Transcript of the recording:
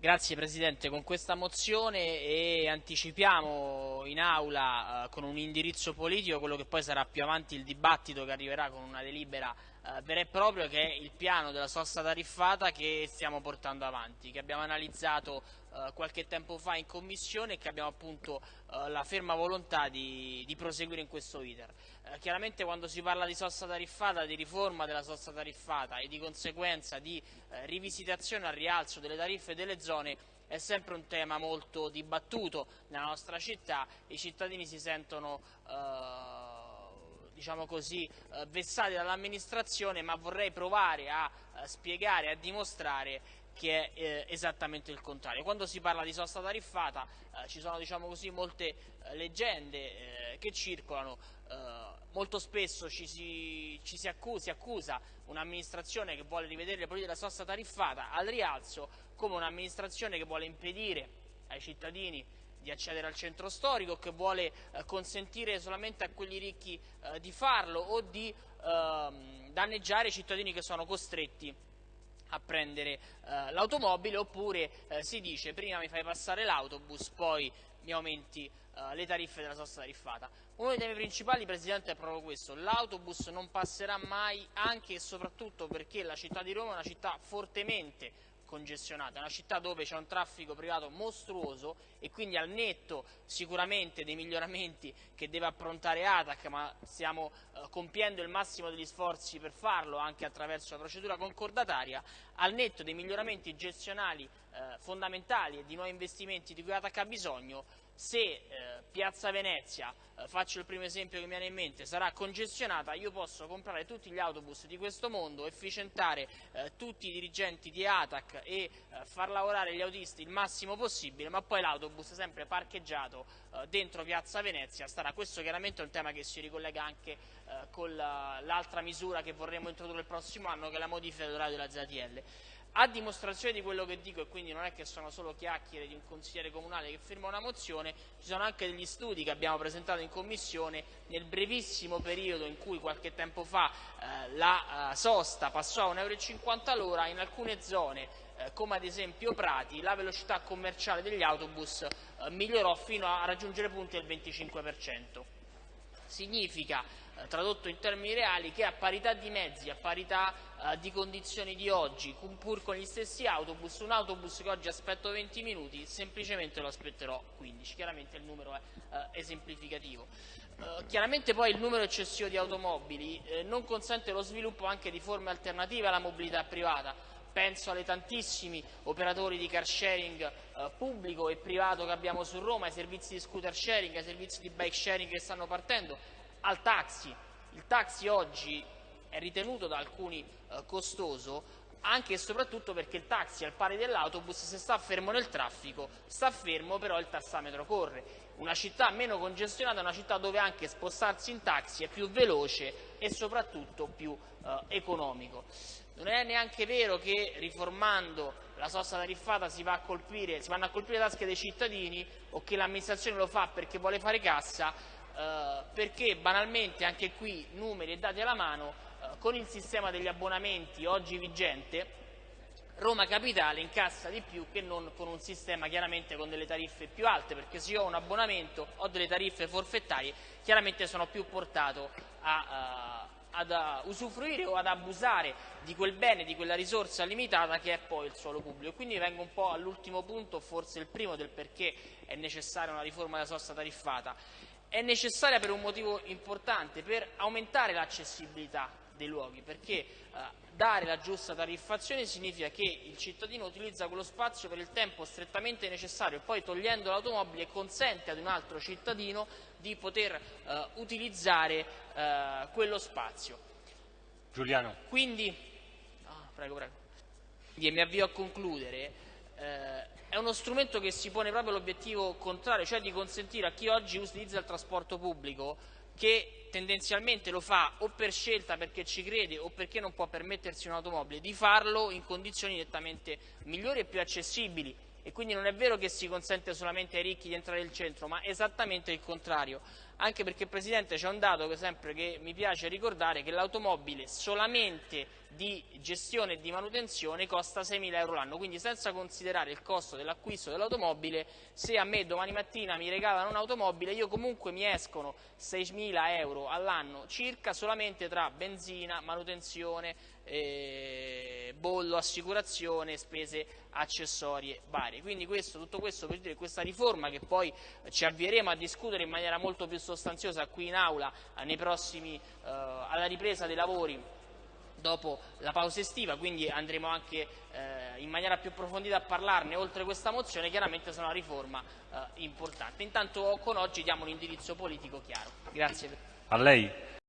Grazie Presidente, con questa mozione anticipiamo in aula eh, con un indirizzo politico quello che poi sarà più avanti il dibattito che arriverà con una delibera eh, vero e proprio che è il piano della sosta tariffata che stiamo portando avanti, che abbiamo analizzato eh, qualche tempo fa in commissione e che abbiamo appunto eh, la ferma volontà di, di proseguire in questo iter. Eh, chiaramente quando si parla di sosta tariffata, di riforma della sosta tariffata e di conseguenza di eh, rivisitazione al rialzo delle tariffe delle zone è sempre un tema molto dibattuto nella nostra città, i cittadini si sentono eh, diciamo così, eh, vessati dall'amministrazione, ma vorrei provare a eh, spiegare, a dimostrare che è eh, esattamente il contrario. Quando si parla di sosta tariffata eh, ci sono diciamo così, molte eh, leggende eh, che circolano, molto spesso ci si, ci si accusa, accusa un'amministrazione che vuole rivedere le politiche della sosta tariffata al rialzo come un'amministrazione che vuole impedire ai cittadini di accedere al centro storico, che vuole eh, consentire solamente a quelli ricchi eh, di farlo o di ehm, danneggiare i cittadini che sono costretti a prendere eh, l'automobile oppure eh, si dice prima mi fai passare l'autobus poi mi aumenti eh, le tariffe della sosta tariffata. Uno dei temi principali Presidente è proprio questo, l'autobus non passerà mai anche e soprattutto perché la città di Roma è una città fortemente congestionata, è una città dove c'è un traffico privato mostruoso e quindi al netto sicuramente dei miglioramenti che deve approntare ATAC, ma stiamo eh, compiendo il massimo degli sforzi per farlo anche attraverso la procedura concordataria, al netto dei miglioramenti gestionali eh, fondamentali e di nuovi investimenti di cui ATAC ha bisogno, se eh, Piazza Venezia, eh, faccio il primo esempio che mi viene in mente, sarà congestionata, io posso comprare tutti gli autobus di questo mondo, efficientare eh, tutti i dirigenti di ATAC e eh, far lavorare gli autisti il massimo possibile, ma poi l'autobus sempre parcheggiato eh, dentro Piazza Venezia starà. Questo chiaramente è un tema che si ricollega anche eh, con l'altra misura che vorremmo introdurre il prossimo anno, che è la modifica dell'orario della ZTL. A dimostrazione di quello che dico, e quindi non è che sono solo chiacchiere di un consigliere comunale che firma una mozione, ci sono anche degli studi che abbiamo presentato in Commissione nel brevissimo periodo in cui qualche tempo fa eh, la eh, sosta passò a 1,50 euro all'ora, in alcune zone eh, come ad esempio Prati, la velocità commerciale degli autobus eh, migliorò fino a raggiungere punti del 25%. Significa tradotto in termini reali, che a parità di mezzi, a parità eh, di condizioni di oggi, pur con gli stessi autobus, un autobus che oggi aspetto 20 minuti, semplicemente lo aspetterò 15. Chiaramente il numero è eh, esemplificativo. Eh, chiaramente poi il numero eccessivo di automobili eh, non consente lo sviluppo anche di forme alternative alla mobilità privata. Penso alle tantissimi operatori di car sharing eh, pubblico e privato che abbiamo su Roma, ai servizi di scooter sharing, ai servizi di bike sharing che stanno partendo, al taxi. Il taxi oggi è ritenuto da alcuni eh, costoso anche e soprattutto perché il taxi al pari dell'autobus se sta fermo nel traffico sta fermo però il tassametro corre. Una città meno congestionata è una città dove anche spostarsi in taxi è più veloce e soprattutto più eh, economico. Non è neanche vero che riformando la sosta tariffata si, va colpire, si vanno a colpire le tasche dei cittadini o che l'amministrazione lo fa perché vuole fare cassa, eh, perché banalmente anche qui numeri e dati alla mano eh, con il sistema degli abbonamenti oggi vigente Roma Capitale incassa di più che non con un sistema chiaramente con delle tariffe più alte perché se io ho un abbonamento ho delle tariffe forfettarie chiaramente sono più portato a, uh, ad uh, usufruire o ad abusare di quel bene, di quella risorsa limitata che è poi il suolo pubblico. Quindi vengo un po' all'ultimo punto, forse il primo del perché è necessaria una riforma della sosta tariffata è necessaria per un motivo importante, per aumentare l'accessibilità dei luoghi, perché eh, dare la giusta tariffazione significa che il cittadino utilizza quello spazio per il tempo strettamente necessario e poi togliendo l'automobile consente ad un altro cittadino di poter eh, utilizzare eh, quello spazio. Giuliano. Quindi, oh, prego, prego. E mi avvio a concludere eh, è uno strumento che si pone proprio l'obiettivo contrario, cioè di consentire a chi oggi utilizza il trasporto pubblico che tendenzialmente lo fa o per scelta perché ci crede o perché non può permettersi un'automobile, di farlo in condizioni nettamente migliori e più accessibili e quindi non è vero che si consente solamente ai ricchi di entrare nel centro, ma esattamente il contrario. Anche perché Presidente c'è un dato che sempre che mi piace ricordare che l'automobile solamente di gestione e di manutenzione costa 6.000 euro l'anno, quindi senza considerare il costo dell'acquisto dell'automobile, se a me domani mattina mi regalano un'automobile io comunque mi escono 6.000 euro all'anno circa solamente tra benzina, manutenzione, eh, bollo, assicurazione, spese accessorie varie. Quindi questo, tutto questo per dire questa riforma che poi ci avvieremo a discutere in maniera molto più sostanziosa qui in aula eh, prossimi, eh, alla ripresa dei lavori dopo la pausa estiva, quindi andremo anche eh, in maniera più approfondita a parlarne, oltre questa mozione, chiaramente sarà una riforma eh, importante. Intanto con oggi diamo un indirizzo politico chiaro. Grazie.